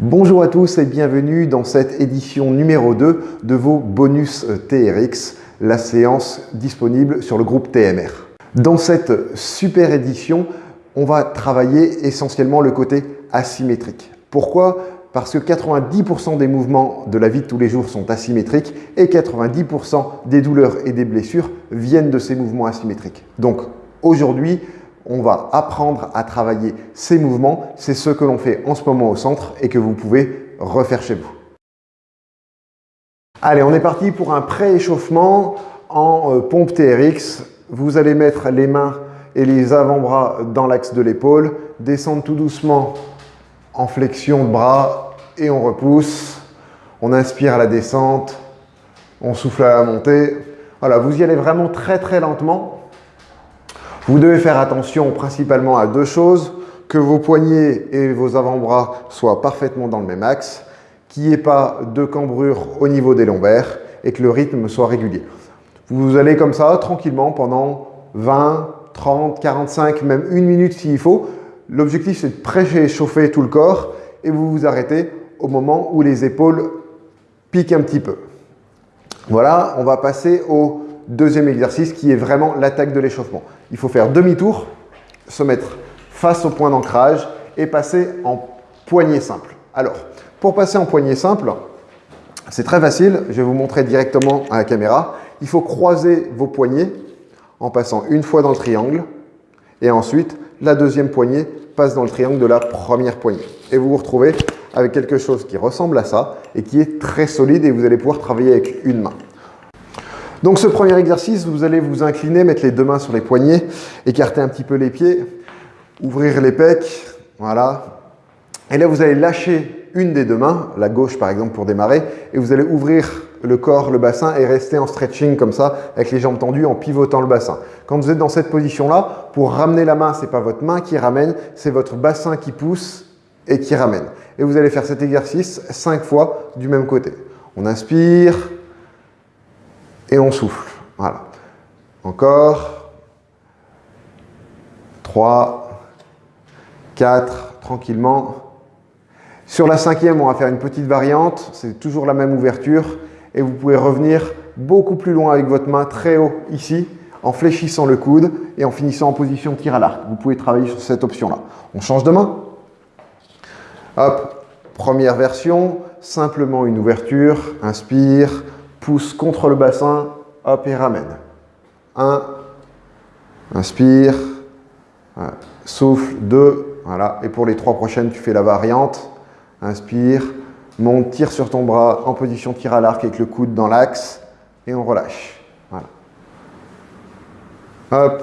Bonjour à tous et bienvenue dans cette édition numéro 2 de vos bonus TRX, la séance disponible sur le groupe TMR. Dans cette super édition, on va travailler essentiellement le côté asymétrique. Pourquoi? Parce que 90% des mouvements de la vie de tous les jours sont asymétriques et 90% des douleurs et des blessures viennent de ces mouvements asymétriques. Donc aujourd'hui, on va apprendre à travailler ces mouvements. C'est ce que l'on fait en ce moment au centre et que vous pouvez refaire chez vous. Allez, on est parti pour un pré-échauffement en euh, pompe TRX. Vous allez mettre les mains et les avant-bras dans l'axe de l'épaule, descendre tout doucement en flexion de bras et on repousse. On inspire à la descente, on souffle à la montée. Voilà, vous y allez vraiment très très lentement vous devez faire attention principalement à deux choses, que vos poignets et vos avant-bras soient parfaitement dans le même axe, qu'il n'y ait pas de cambrure au niveau des lombaires et que le rythme soit régulier. Vous allez comme ça tranquillement pendant 20, 30, 45, même une minute s'il faut. L'objectif c'est de préchauffer tout le corps et vous vous arrêtez au moment où les épaules piquent un petit peu. Voilà, on va passer au deuxième exercice qui est vraiment l'attaque de l'échauffement. Il faut faire demi-tour, se mettre face au point d'ancrage et passer en poignée simple. Alors, pour passer en poignée simple, c'est très facile. Je vais vous montrer directement à la caméra. Il faut croiser vos poignets en passant une fois dans le triangle et ensuite la deuxième poignée passe dans le triangle de la première poignée. Et vous vous retrouvez avec quelque chose qui ressemble à ça et qui est très solide et vous allez pouvoir travailler avec une main. Donc ce premier exercice, vous allez vous incliner, mettre les deux mains sur les poignets, écarter un petit peu les pieds, ouvrir les pecs, voilà. Et là, vous allez lâcher une des deux mains, la gauche par exemple pour démarrer, et vous allez ouvrir le corps, le bassin et rester en stretching comme ça, avec les jambes tendues, en pivotant le bassin. Quand vous êtes dans cette position-là, pour ramener la main, ce n'est pas votre main qui ramène, c'est votre bassin qui pousse et qui ramène. Et vous allez faire cet exercice cinq fois du même côté. On inspire, et on souffle. Voilà. Encore. 3, 4, tranquillement. Sur la cinquième, on va faire une petite variante. C'est toujours la même ouverture. Et vous pouvez revenir beaucoup plus loin avec votre main très haut ici, en fléchissant le coude et en finissant en position tir à l'arc. Vous pouvez travailler sur cette option-là. On change de main. Hop, première version, simplement une ouverture. Inspire, pousse contre le bassin, hop et ramène. 1, inspire, souffle, 2, voilà. Et pour les trois prochaines, tu fais la variante. Inspire, monte, tire sur ton bras en position tir à l'arc avec le coude dans l'axe et on relâche. Voilà. Hop,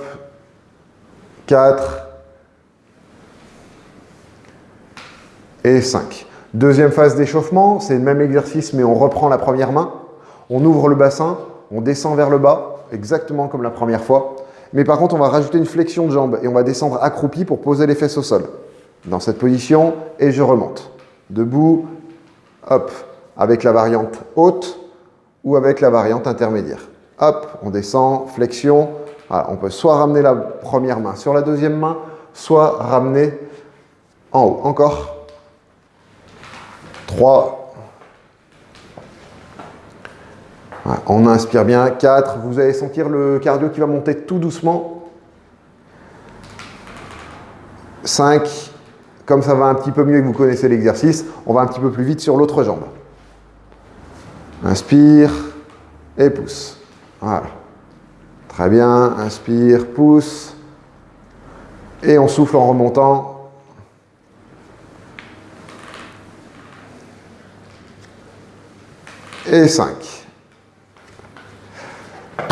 4 et 5. Deuxième phase d'échauffement, c'est le même exercice mais on reprend la première main. On ouvre le bassin, on descend vers le bas, exactement comme la première fois. Mais par contre, on va rajouter une flexion de jambe et on va descendre accroupi pour poser les fesses au sol. Dans cette position, et je remonte. Debout, hop, avec la variante haute ou avec la variante intermédiaire. Hop, on descend, flexion. on peut soit ramener la première main sur la deuxième main, soit ramener en haut. Encore. 3, On inspire bien. 4. Vous allez sentir le cardio qui va monter tout doucement. 5. Comme ça va un petit peu mieux et que vous connaissez l'exercice, on va un petit peu plus vite sur l'autre jambe. Inspire et pousse. Voilà. Très bien. Inspire, pousse. Et on souffle en remontant. Et 5.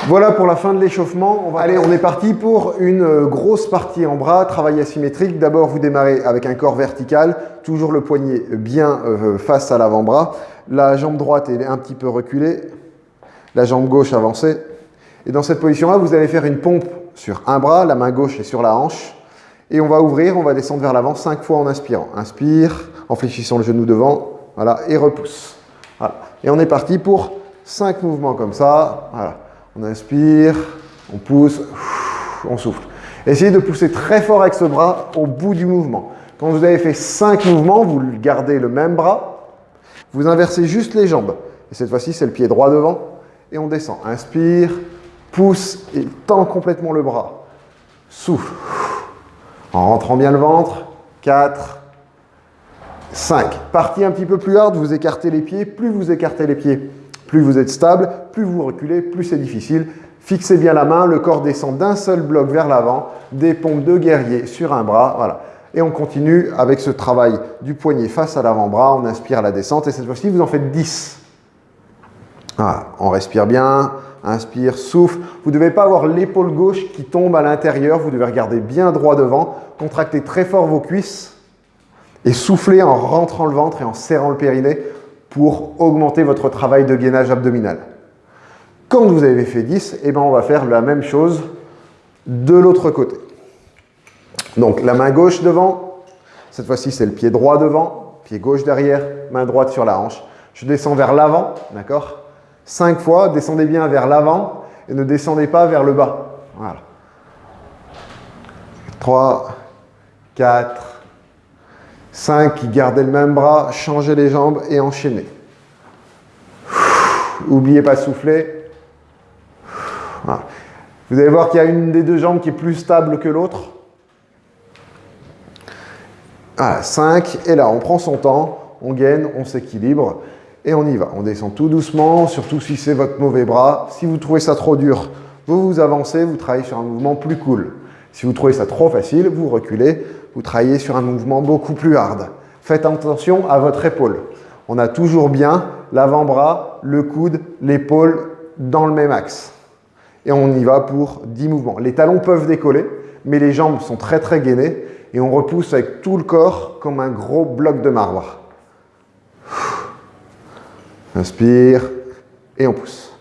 Voilà pour la fin de l'échauffement. On Allez, on est parti pour une euh, grosse partie en bras, travail asymétrique. D'abord, vous démarrez avec un corps vertical, toujours le poignet bien euh, face à l'avant-bras. La jambe droite est un petit peu reculée, la jambe gauche avancée. Et dans cette position-là, vous allez faire une pompe sur un bras, la main gauche est sur la hanche. Et on va ouvrir, on va descendre vers l'avant cinq fois en inspirant. Inspire, en fléchissant le genou devant, voilà, et repousse. Et on est parti pour cinq mouvements comme ça. Voilà. On inspire, on pousse, on souffle. Essayez de pousser très fort avec ce bras au bout du mouvement. Quand vous avez fait 5 mouvements, vous gardez le même bras, vous inversez juste les jambes. Et cette fois-ci, c'est le pied droit devant, et on descend. Inspire, pousse et tend complètement le bras. Souffle. En rentrant bien le ventre. 4, 5. Partie un petit peu plus hard, vous écartez les pieds. Plus vous écartez les pieds, plus vous êtes stable. Plus vous reculez, plus c'est difficile. Fixez bien la main, le corps descend d'un seul bloc vers l'avant. Des pompes de guerrier sur un bras. Voilà. Et on continue avec ce travail du poignet face à l'avant-bras. On inspire la descente et cette fois-ci, vous en faites 10. Voilà. On respire bien. Inspire, souffle. Vous ne devez pas avoir l'épaule gauche qui tombe à l'intérieur. Vous devez regarder bien droit devant. Contractez très fort vos cuisses et souffler en rentrant le ventre et en serrant le périnée pour augmenter votre travail de gainage abdominal. Quand vous avez fait 10, eh ben on va faire la même chose de l'autre côté. Donc la main gauche devant, cette fois-ci c'est le pied droit devant, pied gauche derrière, main droite sur la hanche. Je descends vers l'avant, d'accord? Cinq fois, descendez bien vers l'avant et ne descendez pas vers le bas. Voilà. 3, 4, 5, gardez le même bras, changez les jambes et enchaînez. N'oubliez pas de souffler. Vous allez voir qu'il y a une des deux jambes qui est plus stable que l'autre. Voilà, 5. Et là, on prend son temps, on gaine, on s'équilibre et on y va. On descend tout doucement, surtout si c'est votre mauvais bras. Si vous trouvez ça trop dur, vous vous avancez, vous travaillez sur un mouvement plus cool. Si vous trouvez ça trop facile, vous reculez, vous travaillez sur un mouvement beaucoup plus hard. Faites attention à votre épaule. On a toujours bien l'avant-bras, le coude, l'épaule dans le même axe. Et on y va pour 10 mouvements. Les talons peuvent décoller, mais les jambes sont très très gainées et on repousse avec tout le corps comme un gros bloc de marbre. Inspire et on pousse.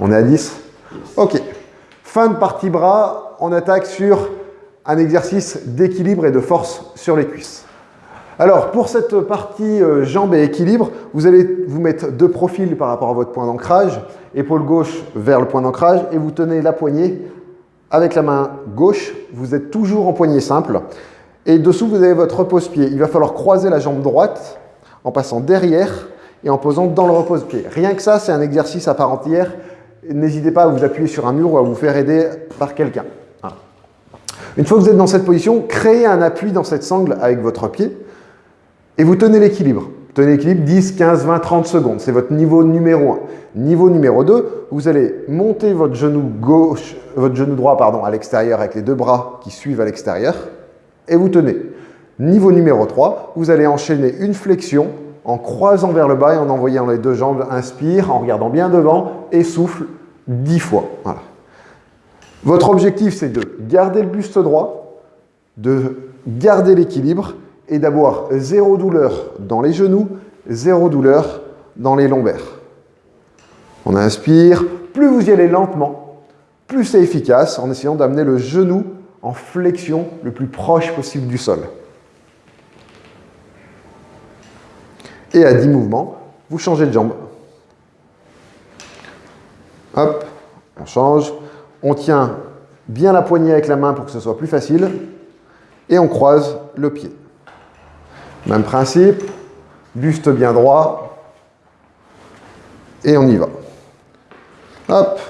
On est à 10 Ok. Fin de partie bras, on attaque sur un exercice d'équilibre et de force sur les cuisses. Alors, pour cette partie euh, jambes et équilibre, vous allez vous mettre deux profils par rapport à votre point d'ancrage, épaule gauche vers le point d'ancrage, et vous tenez la poignée avec la main gauche. Vous êtes toujours en poignée simple. Et dessous, vous avez votre repose-pied. Il va falloir croiser la jambe droite en passant derrière et en posant dans le repose-pied. Rien que ça, c'est un exercice à part entière. N'hésitez pas à vous appuyer sur un mur ou à vous faire aider par quelqu'un. Une fois que vous êtes dans cette position, créez un appui dans cette sangle avec votre pied et vous tenez l'équilibre. Tenez l'équilibre 10, 15, 20, 30 secondes. C'est votre niveau numéro 1. Niveau numéro 2, vous allez monter votre genou gauche, votre genou droit pardon, à l'extérieur avec les deux bras qui suivent à l'extérieur et vous tenez. Niveau numéro 3, vous allez enchaîner une flexion en croisant vers le bas et en envoyant les deux jambes. Inspire en regardant bien devant et souffle 10 fois. Votre objectif, c'est de garder le buste droit, de garder l'équilibre et d'avoir zéro douleur dans les genoux, zéro douleur dans les lombaires. On inspire. Plus vous y allez lentement, plus c'est efficace en essayant d'amener le genou en flexion le plus proche possible du sol. Et à 10 mouvements, vous changez de jambe. Hop, on change. On tient bien la poignée avec la main pour que ce soit plus facile. Et on croise le pied. Même principe, buste bien droit. Et on y va. Hop,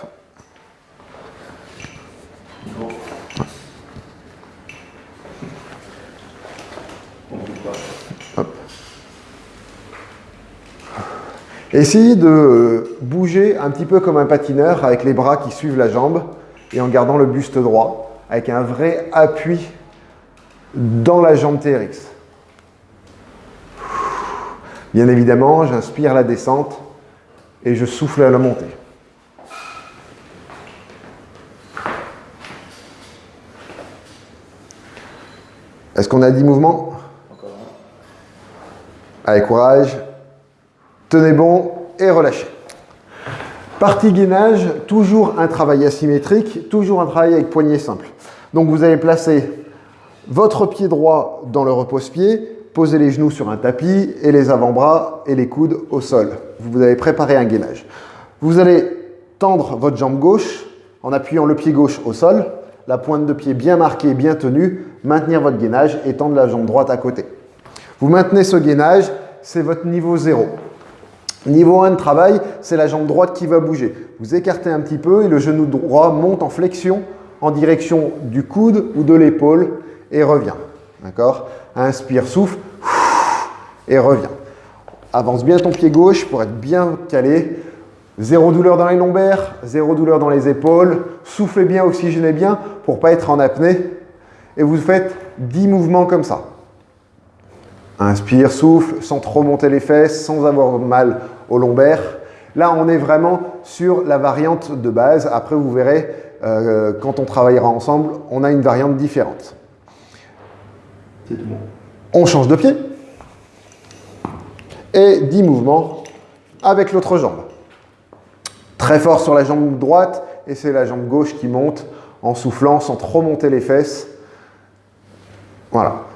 Essayez de bouger un petit peu comme un patineur avec les bras qui suivent la jambe et en gardant le buste droit avec un vrai appui dans la jambe TRX. Bien évidemment, j'inspire la descente et je souffle à la montée. Est-ce qu'on a 10 mouvements Allez, courage. Tenez bon et relâchez. Partie gainage, toujours un travail asymétrique, toujours un travail avec poignée simple. Donc vous allez placer votre pied droit dans le repose-pied, poser les genoux sur un tapis et les avant-bras et les coudes au sol. Vous avez préparé un gainage. Vous allez tendre votre jambe gauche en appuyant le pied gauche au sol, la pointe de pied bien marquée, bien tenue, maintenir votre gainage et tendre la jambe droite à côté. Vous maintenez ce gainage, c'est votre niveau 0. Niveau 1 de travail, c'est la jambe droite qui va bouger. Vous écartez un petit peu et le genou droit monte en flexion en direction du coude ou de l'épaule et revient. D'accord? Inspire, souffle et revient. Avance bien ton pied gauche pour être bien calé. Zéro douleur dans les lombaires, zéro douleur dans les épaules. Soufflez bien, oxygénez bien pour ne pas être en apnée. Et vous faites 10 mouvements comme ça. Inspire, souffle, sans trop monter les fesses, sans avoir mal aux lombaires. Là, on est vraiment sur la variante de base. Après, vous verrez, euh, quand on travaillera ensemble, on a une variante différente. On change de pied. Et 10 mouvements avec l'autre jambe. Très fort sur la jambe droite et c'est la jambe gauche qui monte en soufflant sans trop monter les fesses. Voilà.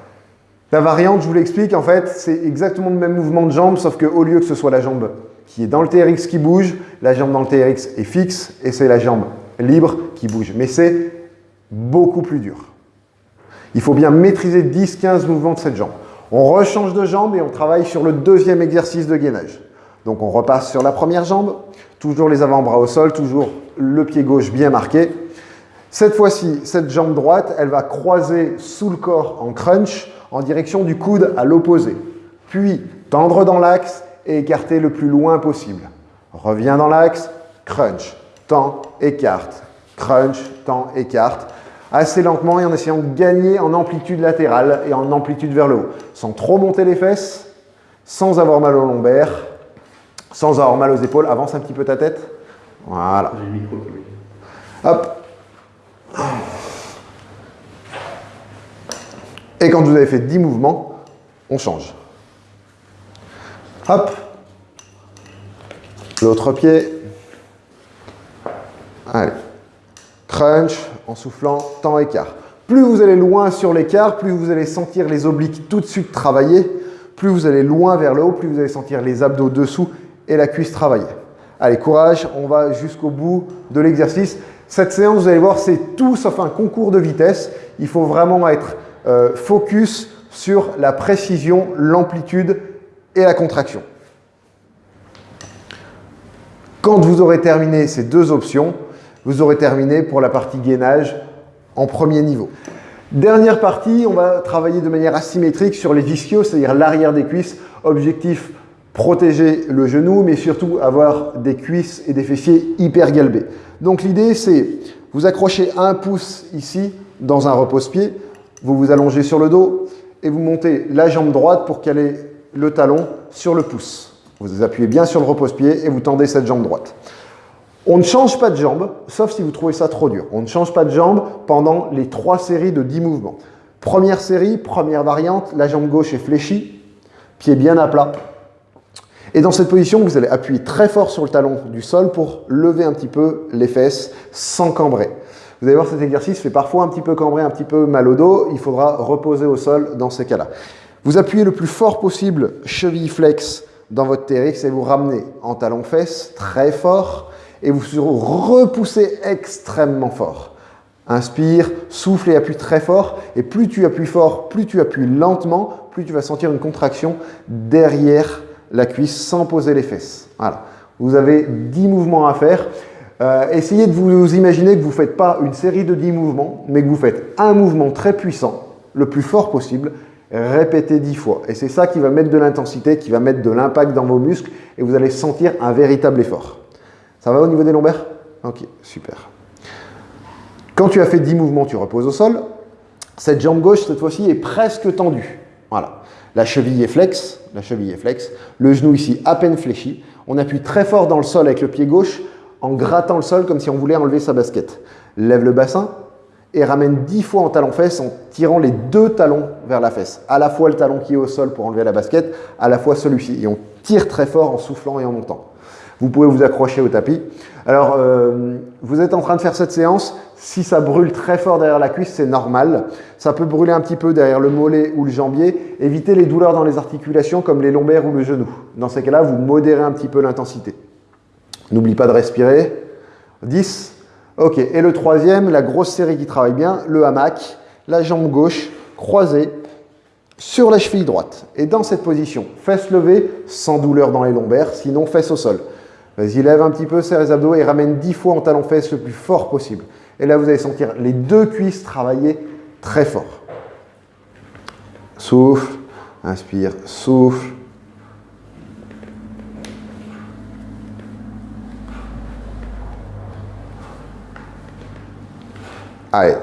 La variante, je vous l'explique, en fait, c'est exactement le même mouvement de jambe, sauf qu'au lieu que ce soit la jambe qui est dans le TRX qui bouge, la jambe dans le TRX est fixe et c'est la jambe libre qui bouge. Mais c'est beaucoup plus dur. Il faut bien maîtriser 10-15 mouvements de cette jambe. On rechange de jambe et on travaille sur le deuxième exercice de gainage. Donc on repasse sur la première jambe, toujours les avant-bras au sol, toujours le pied gauche bien marqué. Cette fois-ci, cette jambe droite, elle va croiser sous le corps en crunch en direction du coude à l'opposé. Puis tendre dans l'axe et écarter le plus loin possible. Reviens dans l'axe, crunch, tend, écarte, crunch, tend, écarte. Assez lentement et en essayant de gagner en amplitude latérale et en amplitude vers le haut. Sans trop monter les fesses, sans avoir mal au lombaire, sans avoir mal aux épaules. Avance un petit peu ta tête. Voilà. Hop. Et quand vous avez fait 10 mouvements, on change. Hop. L'autre pied. Allez. Crunch en soufflant, temps écart. Plus vous allez loin sur l'écart, plus vous allez sentir les obliques tout de suite travailler. Plus vous allez loin vers le haut, plus vous allez sentir les abdos dessous et la cuisse travailler. Allez, courage, on va jusqu'au bout de l'exercice. Cette séance, vous allez voir, c'est tout sauf un concours de vitesse. Il faut vraiment être euh, focus sur la précision, l'amplitude et la contraction. Quand vous aurez terminé ces deux options, vous aurez terminé pour la partie gainage en premier niveau. Dernière partie, on va travailler de manière asymétrique sur les ischios, c'est-à-dire l'arrière des cuisses. Objectif, protéger le genou, mais surtout avoir des cuisses et des fessiers hyper galbés. Donc l'idée, c'est vous accrochez un pouce ici dans un repose-pied, vous vous allongez sur le dos et vous montez la jambe droite pour caler le talon sur le pouce. Vous appuyez bien sur le repose-pied et vous tendez cette jambe droite. On ne change pas de jambe, sauf si vous trouvez ça trop dur. On ne change pas de jambe pendant les trois séries de 10 mouvements. Première série, première variante, la jambe gauche est fléchie, pied bien à plat. Et dans cette position, vous allez appuyer très fort sur le talon du sol pour lever un petit peu les fesses sans cambrer. Vous allez voir, cet exercice fait parfois un petit peu cambrer, un petit peu mal au dos. Il faudra reposer au sol dans ces cas-là. Vous appuyez le plus fort possible, cheville flex, dans votre TRX et vous ramenez en talon-fesse très fort et vous repoussez extrêmement fort. Inspire, souffle et appuie très fort. Et plus tu appuies fort, plus tu appuies lentement, plus tu vas sentir une contraction derrière la cuisse sans poser les fesses. Voilà. Vous avez 10 mouvements à faire. Euh, essayez de vous imaginer que vous ne faites pas une série de 10 mouvements, mais que vous faites un mouvement très puissant, le plus fort possible, répétez 10 fois. Et c'est ça qui va mettre de l'intensité, qui va mettre de l'impact dans vos muscles et vous allez sentir un véritable effort. Ça va au niveau des lombaires? Ok, super. Quand tu as fait 10 mouvements, tu reposes au sol. Cette jambe gauche, cette fois-ci, est presque tendue. Voilà. La cheville est flex, la cheville est flex. Le genou ici à peine fléchi. On appuie très fort dans le sol avec le pied gauche en grattant le sol comme si on voulait enlever sa basket. Lève le bassin et ramène 10 fois en talon-fesse en tirant les deux talons vers la fesse. À la fois le talon qui est au sol pour enlever la basket, à la fois celui-ci. Et on tire très fort en soufflant et en montant. Vous pouvez vous accrocher au tapis. Alors, euh, vous êtes en train de faire cette séance. Si ça brûle très fort derrière la cuisse, c'est normal. Ça peut brûler un petit peu derrière le mollet ou le jambier. Évitez les douleurs dans les articulations comme les lombaires ou le genou. Dans ces cas-là, vous modérez un petit peu l'intensité. N'oublie pas de respirer. 10, Ok, et le troisième, la grosse série qui travaille bien, le hamac, la jambe gauche croisée sur la cheville droite. Et dans cette position, fesses levées, sans douleur dans les lombaires, sinon fesses au sol. Vas-y, lève un petit peu, serre les abdos et ramène 10 fois en talon fesses le plus fort possible. Et là, vous allez sentir les deux cuisses travailler très fort. Souffle, inspire, souffle. Allez,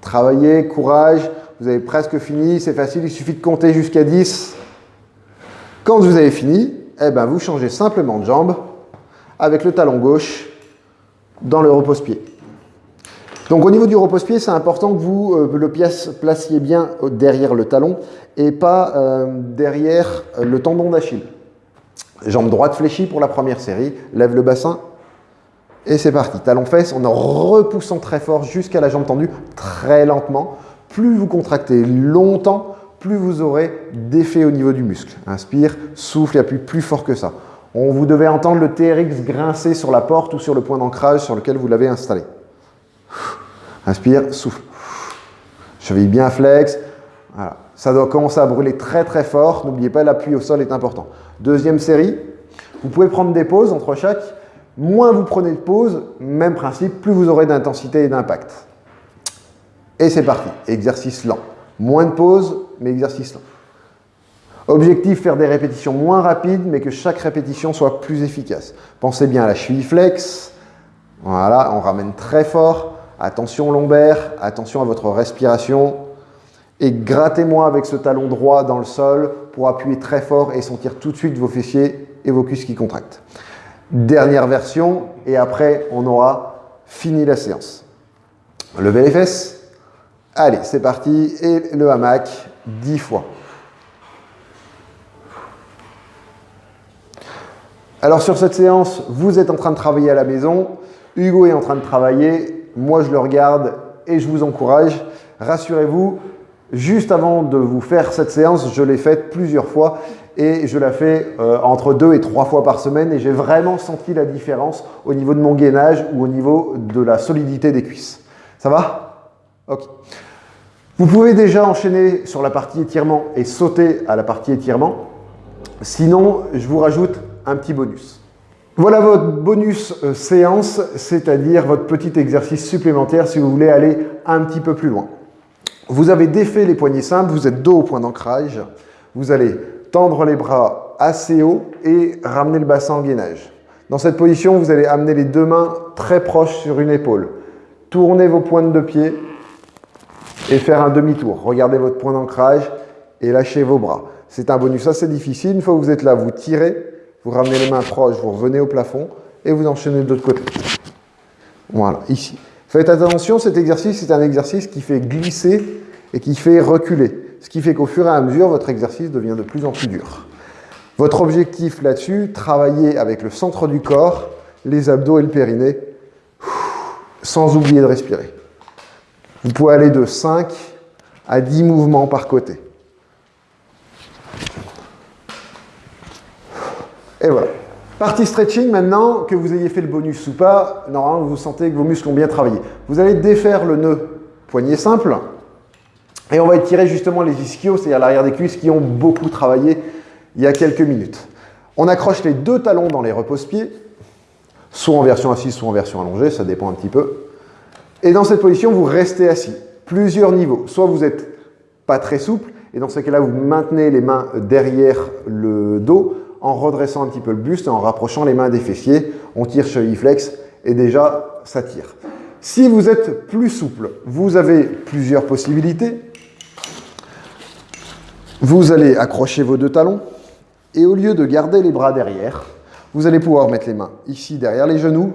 travaillez, courage. Vous avez presque fini, c'est facile, il suffit de compter jusqu'à 10. Quand vous avez fini, eh ben, vous changez simplement de jambe avec le talon gauche dans le repose-pied. Donc au niveau du repose-pied, c'est important que vous euh, le placiez bien derrière le talon et pas euh, derrière le tendon d'Achille. Jambe droite fléchie pour la première série, lève le bassin et c'est parti. Talon fesse en repoussant très fort jusqu'à la jambe tendue, très lentement. Plus vous contractez longtemps, plus vous aurez d'effet au niveau du muscle. Inspire, souffle et appuie plus fort que ça. On vous devez entendre le TRX grincer sur la porte ou sur le point d'ancrage sur lequel vous l'avez installé. Inspire, souffle. Cheville bien flex. Ça doit commencer à brûler très très fort. N'oubliez pas, l'appui au sol est important. Deuxième série. Vous pouvez prendre des pauses entre chaque. Moins vous prenez de pauses, même principe, plus vous aurez d'intensité et d'impact. Et c'est parti, exercice lent. Moins de pauses, mais exercice lent. Objectif, faire des répétitions moins rapides, mais que chaque répétition soit plus efficace. Pensez bien à la cheville flex. Voilà, on ramène très fort. Attention lombaire, attention à votre respiration. Et grattez-moi avec ce talon droit dans le sol pour appuyer très fort et sentir tout de suite vos fessiers et vos cuisses qui contractent. Dernière version, et après, on aura fini la séance. Levez les fesses. Allez, c'est parti. Et le hamac, 10 fois. Alors sur cette séance, vous êtes en train de travailler à la maison. Hugo est en train de travailler. Moi, je le regarde et je vous encourage. Rassurez-vous, juste avant de vous faire cette séance, je l'ai faite plusieurs fois et je la fais euh, entre deux et trois fois par semaine et j'ai vraiment senti la différence au niveau de mon gainage ou au niveau de la solidité des cuisses. Ça va? Ok. Vous pouvez déjà enchaîner sur la partie étirement et sauter à la partie étirement. Sinon, je vous rajoute un petit bonus. Voilà votre bonus euh, séance, c'est-à-dire votre petit exercice supplémentaire si vous voulez aller un petit peu plus loin. Vous avez défait les poignets simples, vous êtes dos au point d'ancrage. Vous allez tendre les bras assez haut et ramener le bassin en gainage. Dans cette position, vous allez amener les deux mains très proches sur une épaule. Tournez vos pointes de pied et faire un demi-tour. Regardez votre point d'ancrage et lâchez vos bras. C'est un bonus assez difficile. Une fois que vous êtes là, vous tirez, vous ramenez les mains proches, vous revenez au plafond et vous enchaînez de l'autre côté. Voilà, ici. Faites attention, cet exercice, c'est un exercice qui fait glisser et qui fait reculer. Ce qui fait qu'au fur et à mesure, votre exercice devient de plus en plus dur. Votre objectif là-dessus, travailler avec le centre du corps, les abdos et le périnée, sans oublier de respirer. Vous pouvez aller de 5 à 10 mouvements par côté. Et voilà. Partie stretching, maintenant que vous ayez fait le bonus ou pas, normalement vous sentez que vos muscles ont bien travaillé. Vous allez défaire le nœud poignet simple, et on va étirer justement les ischios, c'est-à-dire l'arrière des cuisses qui ont beaucoup travaillé il y a quelques minutes. On accroche les deux talons dans les repose-pieds, soit en version assise, soit en version allongée, ça dépend un petit peu. Et dans cette position, vous restez assis. Plusieurs niveaux. Soit vous n'êtes pas très souple, et dans ce cas-là, vous maintenez les mains derrière le dos en redressant un petit peu le buste et en rapprochant les mains des fessiers. On tire cheville flex et déjà, ça tire. Si vous êtes plus souple, vous avez plusieurs possibilités. Vous allez accrocher vos deux talons et au lieu de garder les bras derrière, vous allez pouvoir mettre les mains ici derrière les genoux,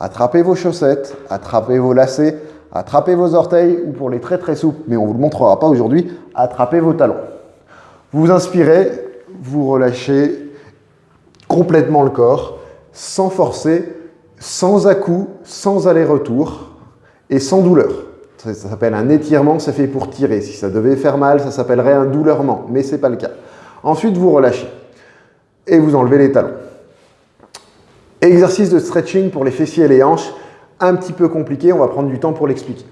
attraper vos chaussettes, attraper vos lacets, attraper vos orteils ou pour les très très souples, mais on ne vous le montrera pas aujourd'hui, attrapez vos talons. Vous inspirez, vous relâchez complètement le corps, sans forcer, sans à-coup, sans aller-retour et sans douleur. Ça, s'appelle un étirement, c'est fait pour tirer. Si ça devait faire mal, ça s'appellerait un douleursement, mais ce n'est pas le cas. Ensuite, vous relâchez et vous enlevez les talons. Exercice de stretching pour les fessiers et les hanches. un petit peu compliqué, on va prendre du temps pour l'expliquer.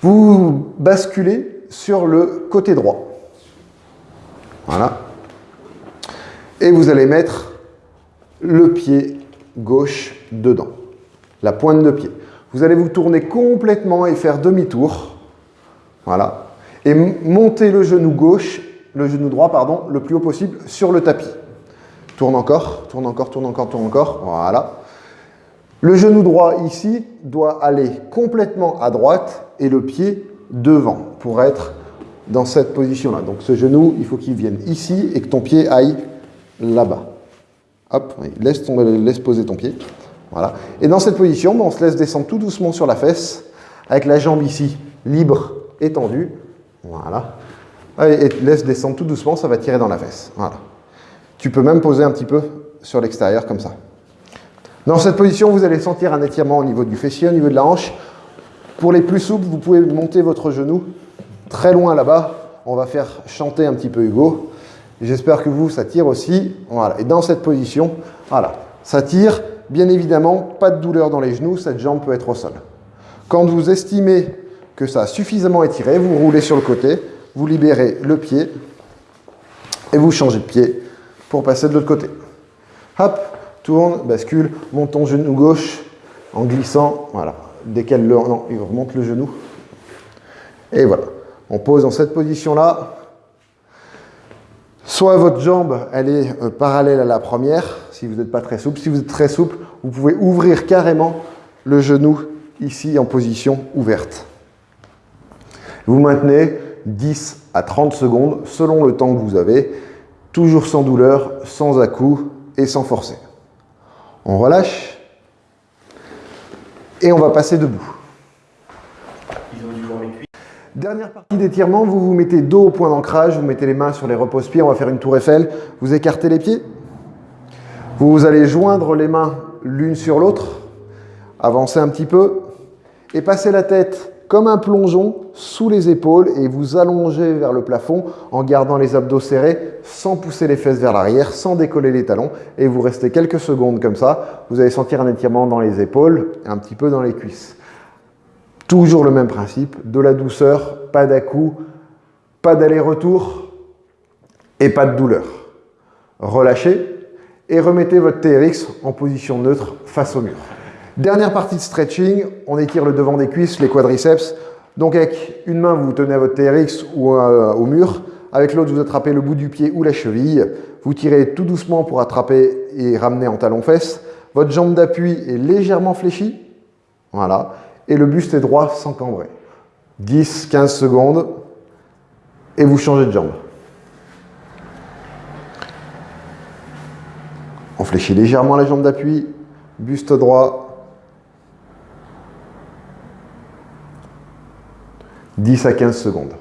Vous basculez sur le côté droit. Voilà. Et vous allez mettre le pied gauche dedans, la pointe de pied. Vous allez vous tourner complètement et faire demi-tour. Voilà. Et monter le genou gauche, le genou droit, pardon, le plus haut possible sur le tapis. Tourne encore, tourne encore, tourne encore, tourne encore. Voilà. Le genou droit ici doit aller complètement à droite et le pied devant pour être dans cette position-là. Donc ce genou, il faut qu'il vienne ici et que ton pied aille là-bas. Hop, laisse, laisse poser ton pied. Voilà. Et dans cette position, ben, on se laisse descendre tout doucement sur la fesse, avec la jambe ici libre, étendue. Voilà. Et laisse descendre tout doucement, ça va tirer dans la fesse. Voilà. Tu peux même poser un petit peu sur l'extérieur comme ça. Dans cette position, vous allez sentir un étirement au niveau du fessier, au niveau de la hanche. Pour les plus souples, vous pouvez monter votre genou très loin là-bas. On va faire chanter un petit peu Hugo. J'espère que vous, ça tire aussi. Voilà. Et dans cette position, voilà, ça tire. Bien évidemment, pas de douleur dans les genoux, cette jambe peut être au sol. Quand vous estimez que ça a suffisamment étiré, vous roulez sur le côté, vous libérez le pied et vous changez de pied pour passer de l'autre côté. Hop, tourne, bascule, monte ton genou gauche en glissant, voilà. Qu'elle le, non, il remonte le genou. Et voilà. On pose dans cette position-là. Soit votre jambe, elle est euh, parallèle à la première, si vous n'êtes pas très souple. Si vous êtes très souple, vous pouvez ouvrir carrément le genou ici en position ouverte. Vous maintenez 10 à 30 secondes selon le temps que vous avez, toujours sans douleur, sans à-coups et sans forcer. On relâche et on va passer debout. Dernière partie d'étirement, vous vous mettez dos au point d'ancrage, vous mettez les mains sur les repose-pieds, on va faire une tour Eiffel, vous écartez les pieds, vous allez joindre les mains l'une sur l'autre, avancez un petit peu. Et passez la tête comme un plongeon sous les épaules et vous allongez vers le plafond en gardant les abdos serrés sans pousser les fesses vers l'arrière, sans décoller les talons. Et vous restez quelques secondes comme ça. Vous allez sentir un étirement dans les épaules et un petit peu dans les cuisses. Toujours le même principe, de la douceur, pas d'à-coup, pas d'aller-retour et pas de douleur. Relâchez et remettez votre TRX en position neutre face au mur. Dernière partie de stretching, on étire le devant des cuisses, les quadriceps. Donc avec une main, vous tenez à votre TRX ou euh, au mur. Avec l'autre, vous attrapez le bout du pied ou la cheville. Vous tirez tout doucement pour attraper et ramener en talon-fesse. Votre jambe d'appui est légèrement fléchie. Voilà et le buste est droit sans cambrer. 10-15 secondes et vous changez de jambe. On fléchit légèrement la jambe d'appui, buste droit. 10 à 15 secondes.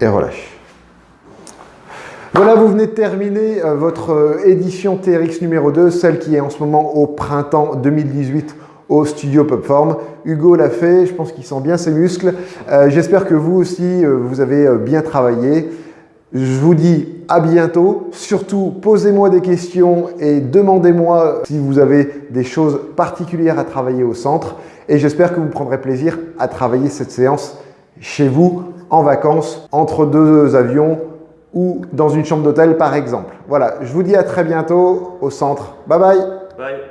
Et relâche. Voilà, vous venez de terminer euh, votre euh, édition TRX numéro 2, celle qui est en ce moment au printemps 2018 au studio Popform. Hugo l'a fait, je pense qu'il sent bien ses muscles. Euh, j'espère que vous aussi, vous avez bien travaillé. Je vous dis à bientôt. Surtout, posez-moi des questions et demandez-moi si vous avez des choses particulières à travailler au centre. Et j'espère que vous prendrez plaisir à travailler cette séance chez vous, en vacances, entre deux avions ou dans une chambre d'hôtel par exemple. Voilà, je vous dis à très bientôt au centre. Bye bye Bye